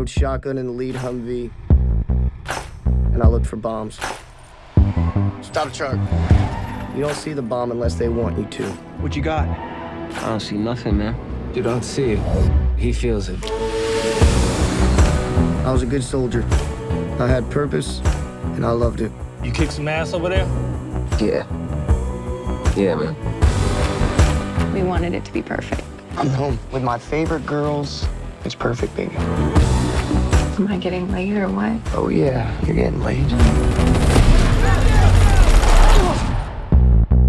rode shotgun in the lead Humvee, and I looked for bombs. Stop the truck. You don't see the bomb unless they want you to. What you got? I don't see nothing, man. You don't see it. He feels it. I was a good soldier. I had purpose, and I loved it. You kick some ass over there? Yeah. Yeah, man. We wanted it to be perfect. I'm home with my favorite girls. It's perfect, baby. Am I getting late or what? Oh, yeah, you're getting late.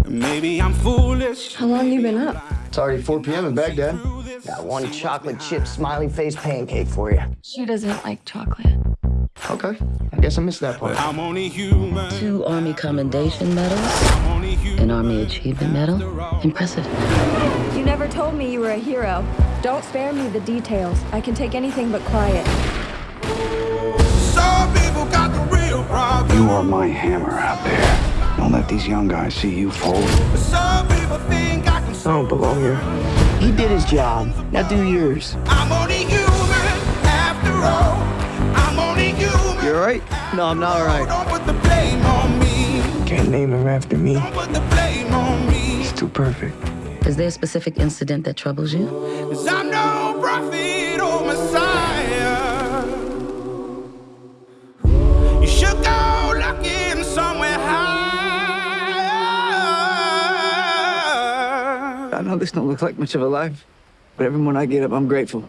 Maybe I'm foolish. How long you been up? It's already 4 p.m. in Baghdad. Got one chocolate chip smiley face pancake for you. She doesn't like chocolate. Okay, I guess I missed that part. I'm only human. Two Army Commendation Medals, I'm only human. an Army Achievement Medal. Impressive. You never told me you were a hero. Don't spare me the details. I can take anything but quiet. You are my hammer out there. Don't let these young guys see you fold. Some people think I can. I don't belong here. He did his job. Now do yours. I'm only human after all. I'm only human. You all right? No, I'm not all right. Don't put the blame on me. Can't name him after me. Don't put the blame on me. He's too perfect. Is there a specific incident that troubles you? You should go looking somewhere higher. I know this don't look like much of a life, but every morning I get up, I'm grateful.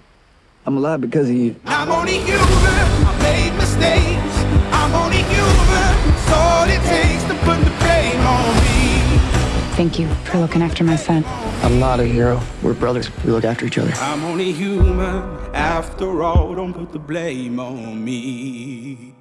I'm alive because of you. I'm only human. I made mistakes. I'm only human. It's all it takes to put the blame on me. Thank you for looking after my son. I'm not a hero. We're brothers. We look after each other. I'm only human. After all, don't put the blame on me.